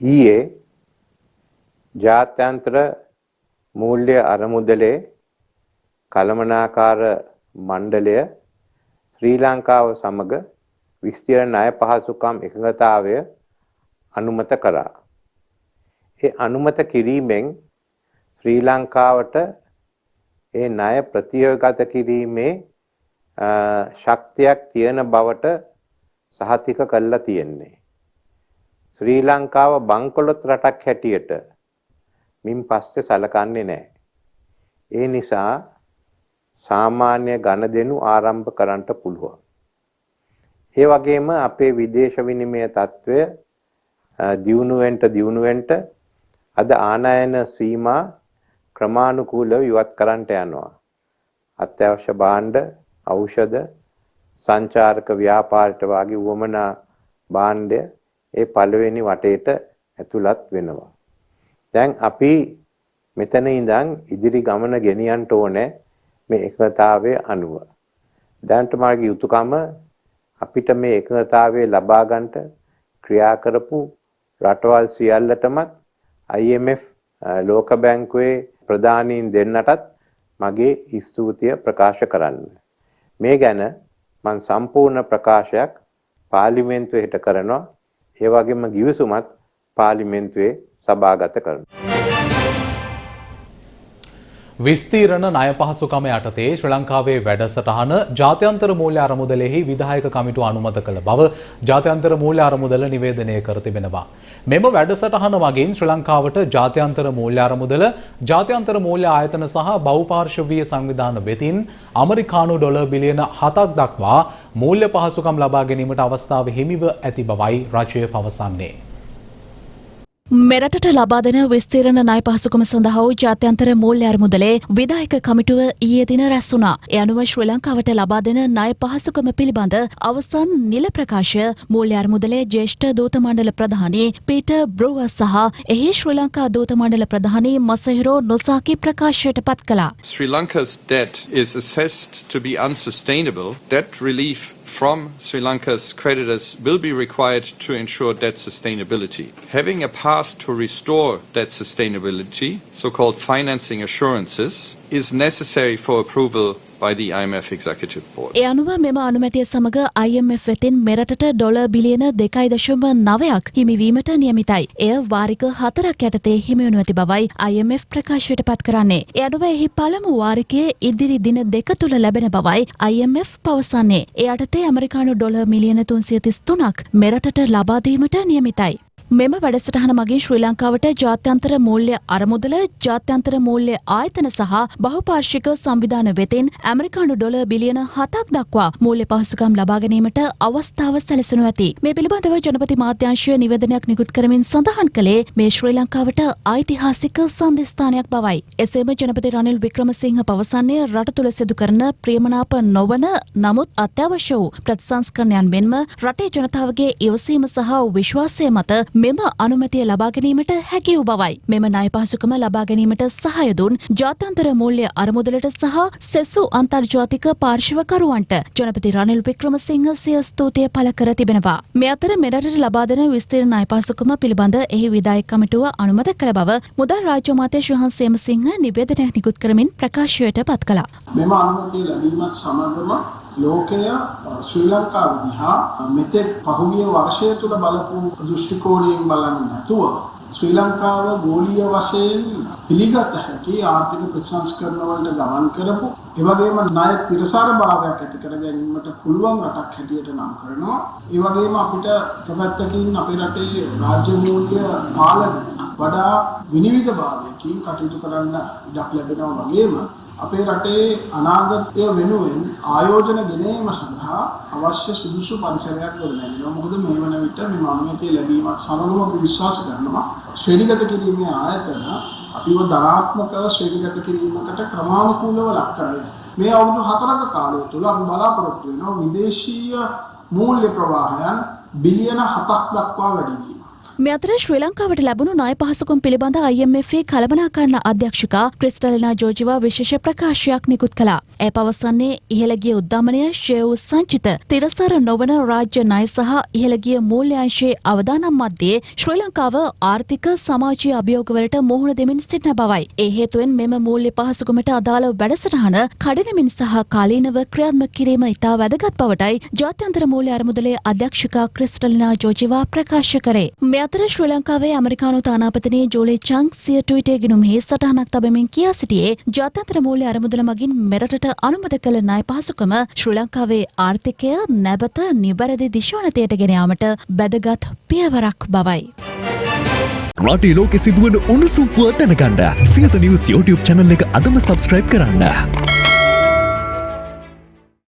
ඊයේ ජාත්‍යන්තර මූල්‍ය අරමුදලේ කළමනාකාර මණ්ඩලය ශ්‍රී ලංකාව සමග විස්තීර්ණ ණය පහසුකම් එකඟතාවය අනුමත කරා. ඒ අනුමත කිරීමෙන් ශ්‍රී ලංකාවට ඒ ණය ප්‍රතියෝගත කිරීමේ ශක්තියක් තියෙන බවට සහතික කළා තියෙන්නේ. ශ්‍රී ලංකාව බංකොලොත් රටක් හැටියට මින් පස්සේ සලකන්නේ නැහැ. ඒ නිසා සාමාන්‍ය ගණදෙනු ආරම්භ කරන්න පුළුවන්. ඒ වගේම අපේ විදේශ විනිමය තත්ත්වය දියුණුවෙන්ට දියුණුවෙන්ට අද ආනයන සීමා ක්‍රමානුකූලව ඉවත් කරන්නට යනවා. අත්‍යවශ්‍ය භාණ්ඩ, ඖෂධ, සංචාරක ව්‍යාපාරයට වාගේ වමනා භාණ්ඩය ඒ පළවෙනි වටේට ඇතුළත් වෙනවා. දැන් අපි මෙතන ඉඳන් ඉදිරි ගමන ගෙනියන්න ඕනේ මේ එකතාවයේ අනුව. දැන්ට මාගේ යුතුයකම අපිට මේ එකතාවයේ ලබා ගන්නට ක්‍රියා කරපු රටවල් සියල්ලටමත් IMF ලෝක බැංකුවේ ප්‍රධානීන් දෙන්නටත් මගේ ස්තුතිය ප්‍රකාශ කරන්න. මේ ගැන මම සම්පූර්ණ ප්‍රකාශයක් පාර්ලිමේන්තුවේ හිට කරනවා. ඒ වගේම ගිවිසුමත් පාර්ලිමේන්තුවේ සභාගත කරනවා. විස්තීරණ ණය පහසුකම යටතේ ශ්‍රී ලංකාවේ වැඩසටහන ජාත්‍යන්තර මූල්‍ය අරමුදලෙහි විධායක කමිටුව අනුමත කළ බව ජාත්‍යන්තර මූල්‍ය අරමුදල නිවේදනය කර තිබෙනවා. මෙම වැඩසටහන මගින් ශ්‍රී ලංකාවට ජාත්‍යන්තර මූල්‍ය අරමුදල ජාත්‍යන්තර මූල්‍ය ආයතන සහ බහුපාර්ශවීය සංවිධාන වෙතින් අමරිකානු ඩොලර් බිලියන 7ක් දක්වා මූල්‍ය පහසුකම් ලබා ගැනීමට අවස්ථාව හිමිව ඇති බවයි රජය පවසන්නේ. මෙරටට ලබා දෙන විස්තීරණ ණය පහසුකම සඳහා වූ ජාත්‍යන්තර මූල්‍ය අරමුදලේ විධායක කමිටුව ඊයේ දින රැස් වුණා. ඒ අනුව ශ්‍රී ලංකාවට ලබා දෙන ණය පහසුකම පිළිබඳ අවසන් නිල ප්‍රකාශය මූල්‍ය අරමුදලේ ජ්‍යෙෂ්ඨ දූත මණ්ඩල ප්‍රධානී පීටර් බ්‍රූවර් සහ එහි ශ්‍රී ලංකා දූත මණ්ඩල ප්‍රධානී මසහිරෝ නොසාකි ප්‍රකාශයට පත් කළා. Sri Lanka's debt is assessed to be unsustainable. Debt relief from Sri Lanka's creditors will be required to ensure debt sustainability. Having a path to restore debt sustainability, so-called financing assurances, is necessary for approval by the IMF Executive Board. ඒ අනුව මෙම අනුමැතිය සමග IMF වෙතින් මෙරටට dollar බිලියන දෙකයි දශම නවයක් හිමිවීමට නියමිතයි. එය වාරික හතරක් යටතේ හිමිවනු ඇති බවයි IMF ප්‍රකාශයට පත් කරන්නේ. ඒ අනුව එහි පළමු වාරිකයේ ඉදිරි දින දෙක තුළ ලැබෙන බවයි IMF පවසන්නේ. ඒ යටතේ ඇමරිකානු ඩොලර් මිලියන තුන්සිය තිස් තුනක් මෙරටට ලබාදීමට නියමිතයි. මෙම වැඩසටහන මගින් ශ්‍රී ලංකාවට ජාත්‍යන්තර මූල්‍ය අරමුදල ජාත්‍යන්තර මූල්‍ය ආයතන සහ බහුපාර්ශික සංවිධාන වෙතින් ඇමරිකානු ඩොල බිලියන හතක් දක්වා මූල්‍ය පහසුකම් ලබා ගැනීමට අවස්ථාව සැලසනු ඇති. මේ පිළිබඳව ජනපති මාත්‍යංශය නිවේදනයක් නිකුත් කරමින් සඳහන් කළේ මේ ශ්‍රී ලංකාවට ඓතිහාසික සන්ධස්ථානයක් බවයි. එසේම ජනපති රනිල් වික්‍රමසිංහ පවසන්නේ රට තුළ සිදු කරන ප්‍රියමනාප නොවන නමුත් අත්‍යවශ්‍ය වූ ප්‍රතිසංස්කරණයන් මෙන්ම රටේ ජනතාවගේ ඉවසීම සහ විශ්වාසය මත මෙම අනුමැතිය ලබා ගැනීමට හැකි වූ බවයි. මෙම ණය පහසුකම ලබා ගැනීමට සහාය දුන් ජාත්‍යන්තර මූල්‍ය අරමුදලට සහ සෙසු අන්තර්ජාතික පාර්ශවකරුවන්ට ජනපති රනිල් වික්‍රමසිංහ සිය ස්තුතිය පළ කර තිබෙනවා. මේ අතර මෙරටට ලබා දෙන විස්තීර්ණ ණය පහසුකම පිළිබඳ එහි විධායක කමිටුව අනුමත කළ බව මුදල් රාජ්‍ය අමාත්‍ය ශ්‍රහන් සේමසිංහ නිවේදනයක් නිකුත් කරමින් ප්‍රකාශයට පත් කළා. මෙම අනුමැතිය ලැබීමත් සමගම ලෝකය ශ්‍රී ලංකාව දිහා මෙතෙක් පහුගිය වර්ෂය තුළ බලපු දෘෂ්ටි කෝණයෙන් බලන්නේ නැතුව ශ්‍රී ලංකාව ගෝලීය වශයෙන් පිළිගත හැකි ආර්ථික ප්‍රතිසංස්කරණ වලට ගමන් කරපු ඒ වගේම ණය තිරසාර භාවයක් ඇති කර ගැනීමට පුළුවන් රටක් හැටියට නම් කරනවා. ඒ වගේම අපිට එක පැත්තකින් අපේ රටේ රාජ්‍ය මූල්‍ය පාලනය වඩා විනිවිද භාවයකින් කටයුතු කරන්න ඉඩක් ලැබෙනවා වගේම අපේ රටේ අනාගතය වෙනුවෙන් ආයෝජන ගෙනීම සඳහා අවශ්‍ය සුදුසු පරිසරයක් ගොඩනැගෙනවා. මොකද මේ වන විට මේ මානවීය ලැබීමත් සමගම අපි විශ්වාස කරනවා ශ්‍රේණිගත කිරීමේ ආයතන අපිව ධනාත්මකව ශ්‍රේණිගත කිරීමකට ක්‍රමානුකූලව ලක් කරයි. මේ අවුරුදු හතරක කාලය තුල අපි බලාපොරොත්තු වෙනවා විදේශීය මූල්‍ය ප්‍රවාහයන් බිලියන 7ක් දක්වා වැඩි වීම. මේ අතර ශ්‍රී ලංකාවට ලැබුණු ණය පහසුකම් පිළිබඳ IMF කළමනාකරණ අධ්‍යක්ෂකා ක්‍රිස්ටලිනා ජෝජිවා විශේෂ ප්‍රකාශයක් නිකුත් කළා. ඇය පවසන්නේ ඉහළගිය උද්දමනය ශ්‍රේ වූ සංචිත තිරසර නොවන රාජ්‍ය ණය සහ ඉහළගිය මූල්‍යංශයේ අවදානම් මධ්‍යයේ ශ්‍රී ලංකාව ආර්ථික සමාජීය අභියෝගවලට මුහුණ දෙමින් සිටින බවයි. ඒ හේතුවෙන් මෙම මූල්‍ය පහසුකමට අදාළ වැඩසටහන කඩිනමින් සහ කාලීනව ක්‍රියාත්මක කිරීම ඉතා වැදගත් බවටයි ජාත්‍යන්තර මූල්‍ය අරමුදලේ අධ්‍යක්ෂකා ක්‍රිස්ටලිනා ජෝජිවා ප්‍රකාශ කරේ. මේ අතර ශ්‍රී ලංකාවේ ඇමරිකානු තානාපතිනී ජෝලි චංක් සිය ට්විටේ ගිනුමෙහි සටහනක් තබමින් කියා සිටියේ ජාත්‍යන්තර මූල්‍ය අරමුදල මගින් මෙරටට අනුමත කළ ණය පහසුකම ශ්‍රී ලංකාවේ ආර්ථිකය නැවත නිවැරදි දිශානතයට ගෙන යාමට වැදගත් පියවරක් බවයි. රටේ ලෝකෙ සිදුවන උණුසුම් පුවත් දැනගන්න සියත නිවස් YouTube channel එක අදම subscribe කරන්න.